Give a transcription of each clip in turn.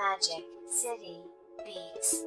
Magic City Beats.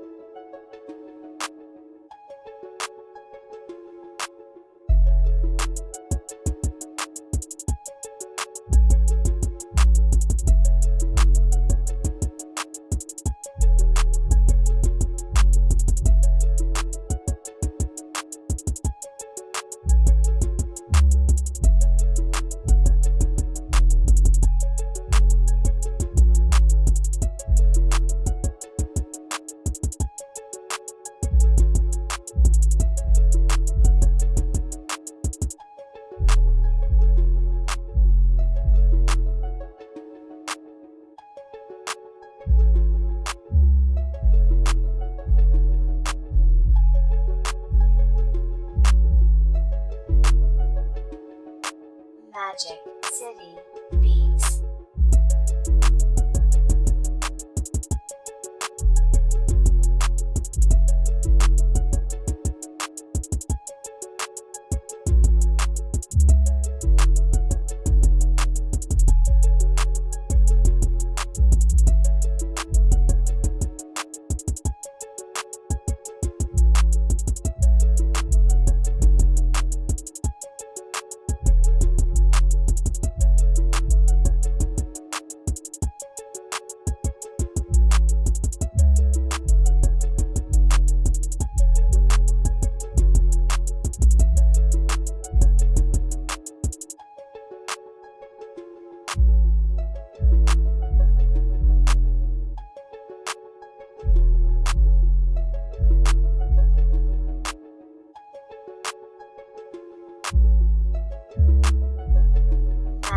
Magic City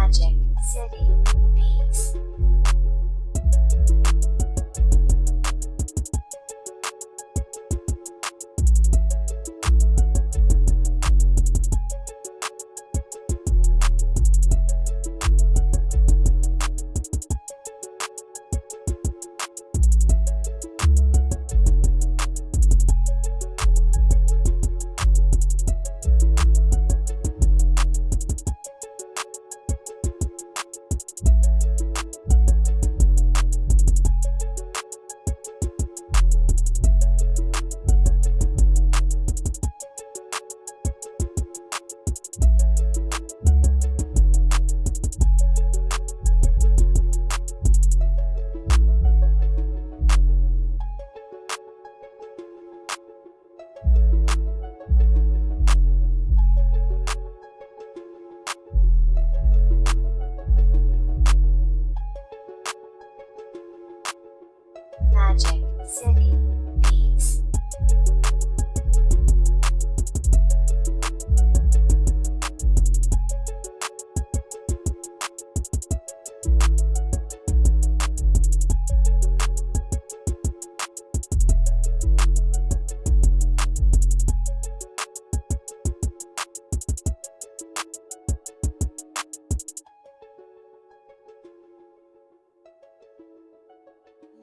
Magic City Beats.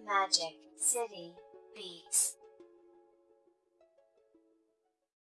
Magic City Beats.